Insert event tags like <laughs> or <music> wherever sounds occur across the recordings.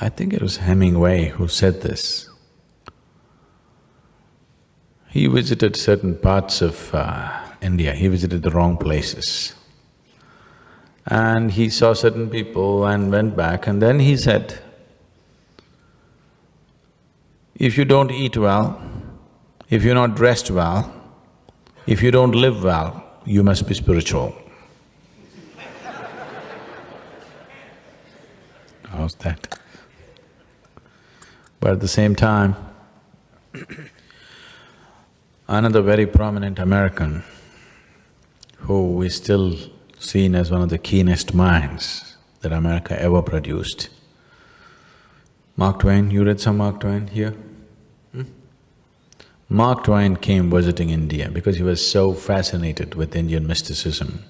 I think it was Hemingway who said this. He visited certain parts of uh, India, he visited the wrong places. And he saw certain people and went back and then he said, if you don't eat well, if you're not dressed well, if you don't live well, you must be spiritual. How's that? But at the same time, another very prominent American who is still seen as one of the keenest minds that America ever produced. Mark Twain, you read some Mark Twain here? Hmm? Mark Twain came visiting India because he was so fascinated with Indian mysticism.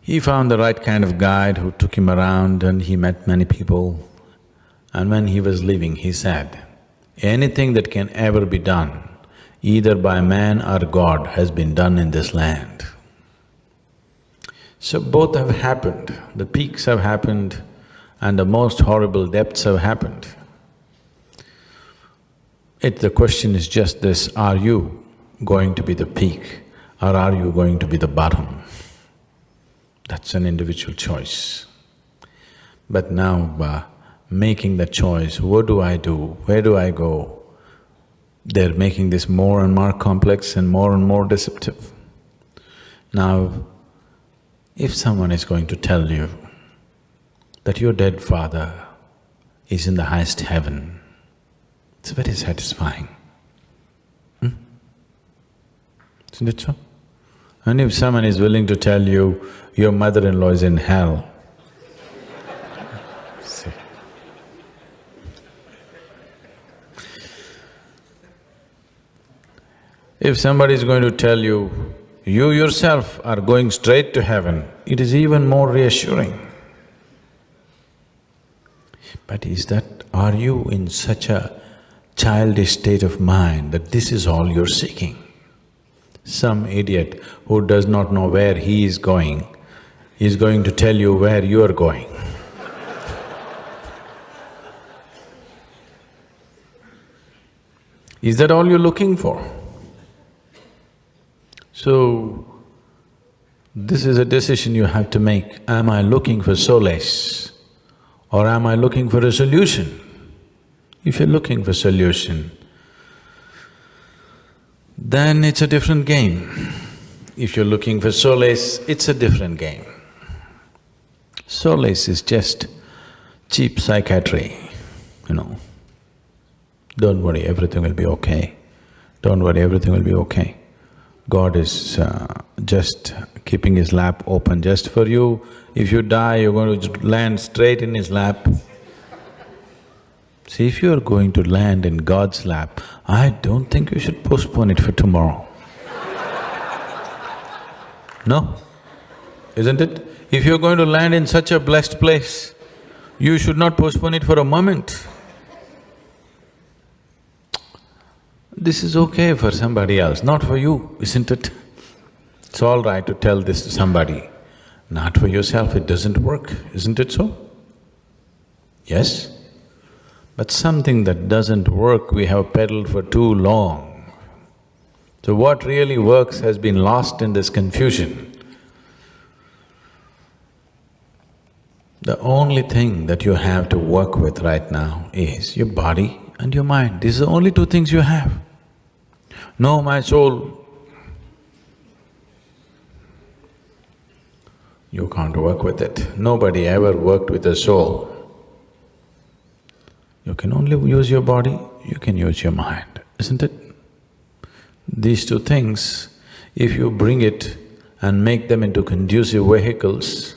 He found the right kind of guide who took him around and he met many people. And when he was leaving, he said, anything that can ever be done, either by man or God, has been done in this land. So both have happened, the peaks have happened and the most horrible depths have happened. It… the question is just this, are you going to be the peak or are you going to be the bottom? That's an individual choice. But now, uh, making the choice, what do I do, where do I go, they're making this more and more complex and more and more deceptive. Now, if someone is going to tell you that your dead father is in the highest heaven, it's very satisfying. Hmm? Isn't it so? And if someone is willing to tell you your mother-in-law is in hell, If somebody is going to tell you, you yourself are going straight to heaven, it is even more reassuring. But is that… are you in such a childish state of mind that this is all you're seeking? Some idiot who does not know where he is going is going to tell you where you are going. <laughs> is that all you're looking for? So, this is a decision you have to make. Am I looking for solace or am I looking for a solution? If you're looking for solution, then it's a different game. If you're looking for solace, it's a different game. Solace is just cheap psychiatry, you know. Don't worry, everything will be okay. Don't worry, everything will be okay. God is uh, just keeping his lap open just for you. If you die, you're going to land straight in his lap. See, if you're going to land in God's lap, I don't think you should postpone it for tomorrow. <laughs> no? Isn't it? If you're going to land in such a blessed place, you should not postpone it for a moment. This is okay for somebody else, not for you, isn't it? It's all right to tell this to somebody, not for yourself, it doesn't work, isn't it so? Yes? But something that doesn't work, we have peddled for too long. So what really works has been lost in this confusion. The only thing that you have to work with right now is your body and your mind. These are the only two things you have. No, my soul, you can't work with it. Nobody ever worked with a soul. You can only use your body, you can use your mind, isn't it? These two things, if you bring it and make them into conducive vehicles,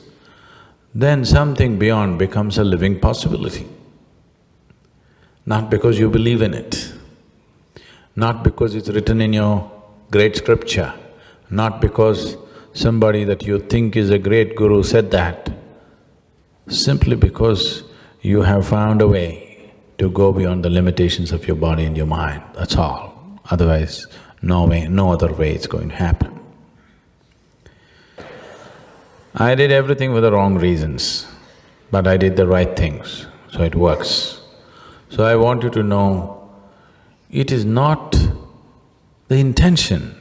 then something beyond becomes a living possibility. Not because you believe in it, not because it's written in your great scripture, not because somebody that you think is a great guru said that, simply because you have found a way to go beyond the limitations of your body and your mind, that's all. Otherwise, no way, no other way it's going to happen. I did everything for the wrong reasons, but I did the right things. so it works. So I want you to know, it is not the intention,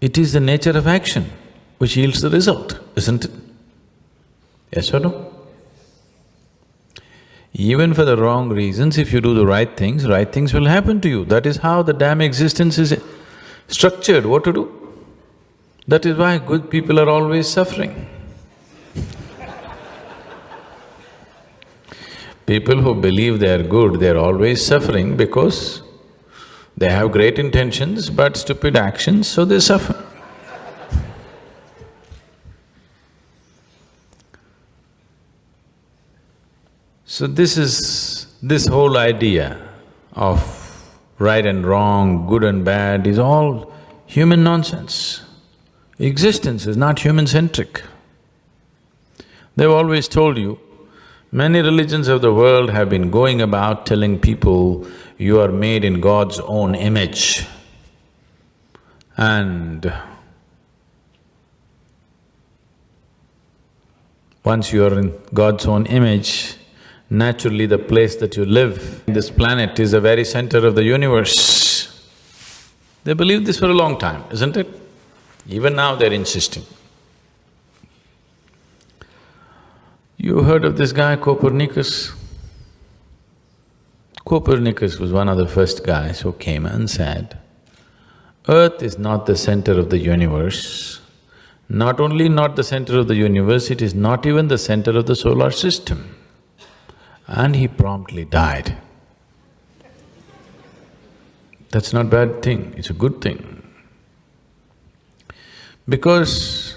it is the nature of action which yields the result, isn't it? Yes or no? Even for the wrong reasons, if you do the right things, right things will happen to you. That is how the damn existence is structured, what to do? That is why good people are always suffering. <laughs> People who believe they are good, they are always suffering because they have great intentions but stupid actions, so they suffer. So this is… this whole idea of right and wrong, good and bad is all human nonsense. Existence is not human-centric. They've always told you, many religions of the world have been going about telling people, you are made in God's own image. And once you are in God's own image, naturally the place that you live, this planet is the very center of the universe. They believed this for a long time, isn't it? Even now they're insisting. You heard of this guy Copernicus? Copernicus was one of the first guys who came and said, Earth is not the center of the universe. Not only not the center of the universe, it is not even the center of the solar system. And he promptly died. That's not bad thing, it's a good thing. Because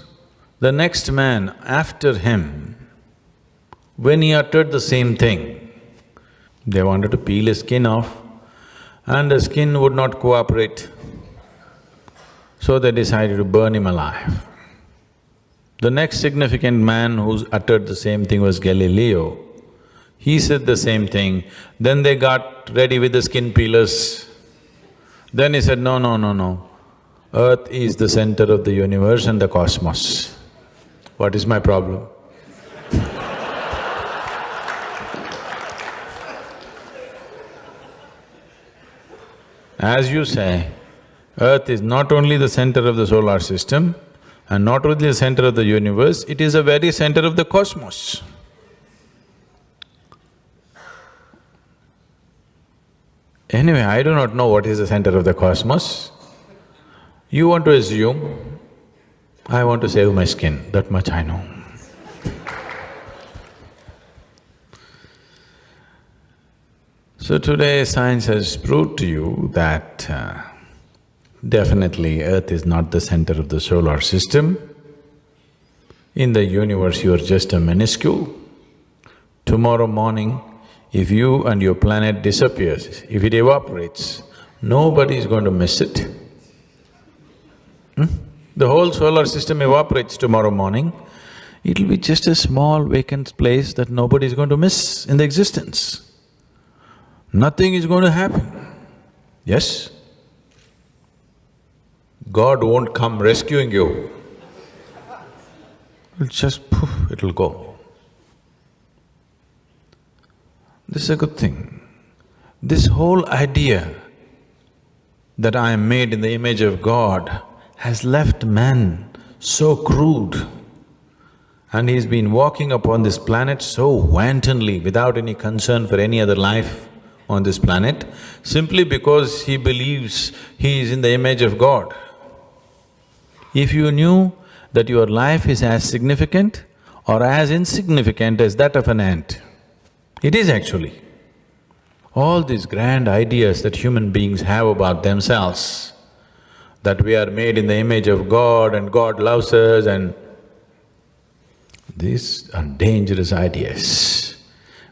the next man after him, when he uttered the same thing, they wanted to peel his skin off and the skin would not cooperate. So they decided to burn him alive. The next significant man who uttered the same thing was Galileo. He said the same thing, then they got ready with the skin peelers. Then he said, no, no, no, no, Earth is the center of the universe and the cosmos. What is my problem? As you say, Earth is not only the center of the solar system and not only the center of the universe, it is the very center of the cosmos. Anyway, I do not know what is the center of the cosmos. You want to assume, I want to save my skin, that much I know. So today science has proved to you that uh, definitely Earth is not the center of the solar system. In the universe you are just a minuscule. Tomorrow morning, if you and your planet disappears, if it evaporates, nobody is going to miss it. Hmm? The whole solar system evaporates tomorrow morning, it'll be just a small vacant place that nobody is going to miss in the existence. Nothing is going to happen, yes? God won't come rescuing you. It'll just poof, it'll go. This is a good thing. This whole idea that I am made in the image of God has left man so crude and he's been walking upon this planet so wantonly without any concern for any other life on this planet simply because he believes he is in the image of God. If you knew that your life is as significant or as insignificant as that of an ant, it is actually. All these grand ideas that human beings have about themselves, that we are made in the image of God and God loves us and… These are dangerous ideas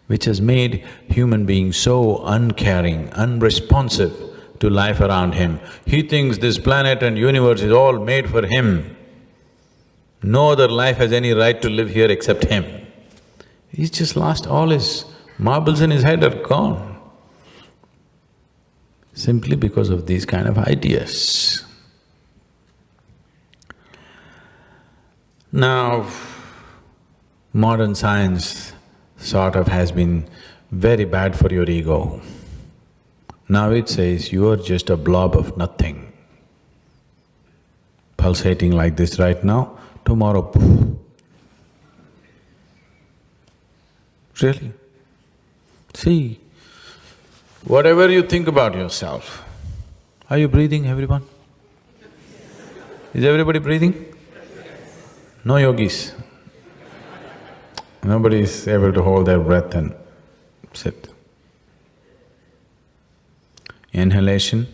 which has made human beings so uncaring, unresponsive to life around him. He thinks this planet and universe is all made for him. No other life has any right to live here except him. He's just lost all his marbles in his head are gone simply because of these kind of ideas. Now, modern science sort of has been very bad for your ego. Now it says you are just a blob of nothing. Pulsating like this right now, tomorrow poof. Really? See, whatever you think about yourself, are you breathing, everyone? Is everybody breathing? No yogis. Nobody is able to hold their breath and sit. Inhalation,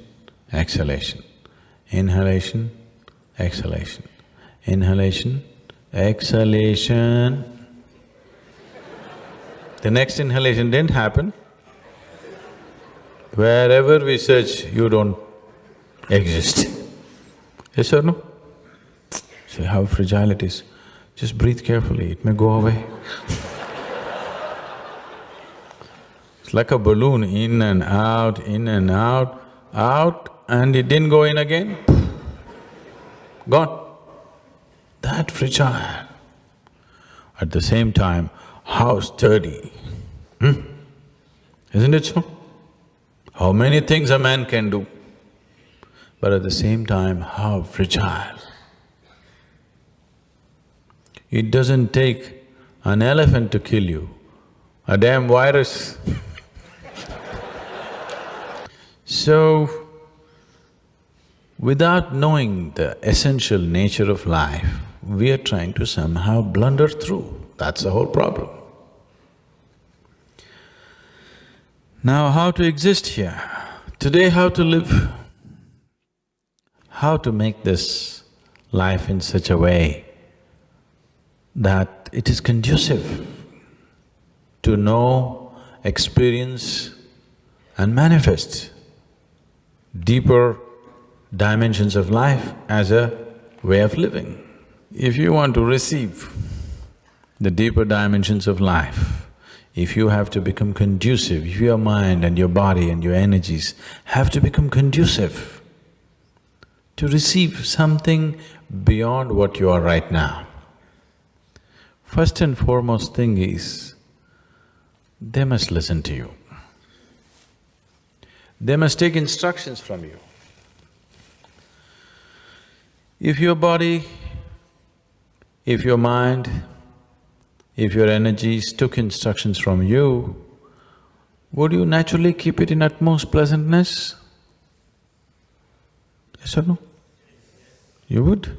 exhalation, inhalation, exhalation, inhalation, exhalation. The next inhalation didn't happen. Wherever we search, you don't exist. Yes or no? See how fragile it is. Just breathe carefully, it may go away. it's like a balloon, in and out, in and out, out, and it didn't go in again, gone. That fragile. At the same time, how sturdy, hmm? Isn't it so? How many things a man can do, but at the same time, how fragile. It doesn't take an elephant to kill you, a damn virus <laughs> So, without knowing the essential nature of life, we are trying to somehow blunder through, that's the whole problem. Now, how to exist here? Today, how to live? How to make this life in such a way that it is conducive to know, experience and manifest deeper dimensions of life as a way of living. If you want to receive the deeper dimensions of life, if you have to become conducive, if your mind and your body and your energies have to become conducive to receive something beyond what you are right now, First and foremost thing is, they must listen to you. They must take instructions from you. If your body, if your mind, if your energies took instructions from you, would you naturally keep it in utmost pleasantness? Yes or no? You would?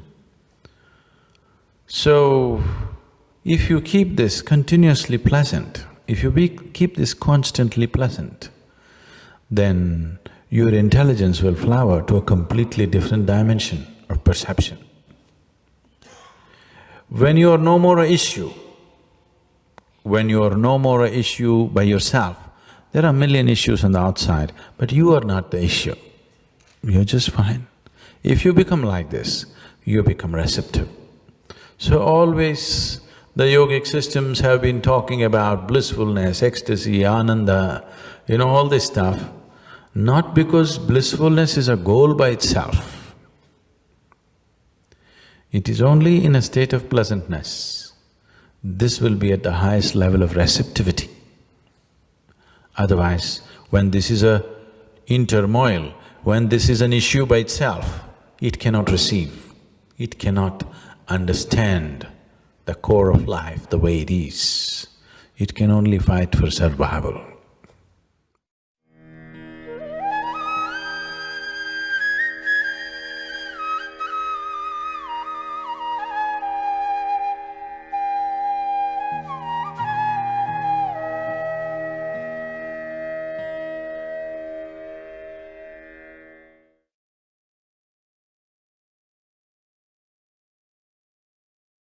So, if you keep this continuously pleasant, if you be, keep this constantly pleasant, then your intelligence will flower to a completely different dimension of perception. When you are no more a issue, when you are no more a issue by yourself, there are a million issues on the outside, but you are not the issue. You're just fine. If you become like this, you become receptive. So always the yogic systems have been talking about blissfulness, ecstasy, ananda, you know, all this stuff, not because blissfulness is a goal by itself. It is only in a state of pleasantness. This will be at the highest level of receptivity. Otherwise, when this is a in turmoil, when this is an issue by itself, it cannot receive, it cannot understand the core of life the way it is. It can only fight for survival.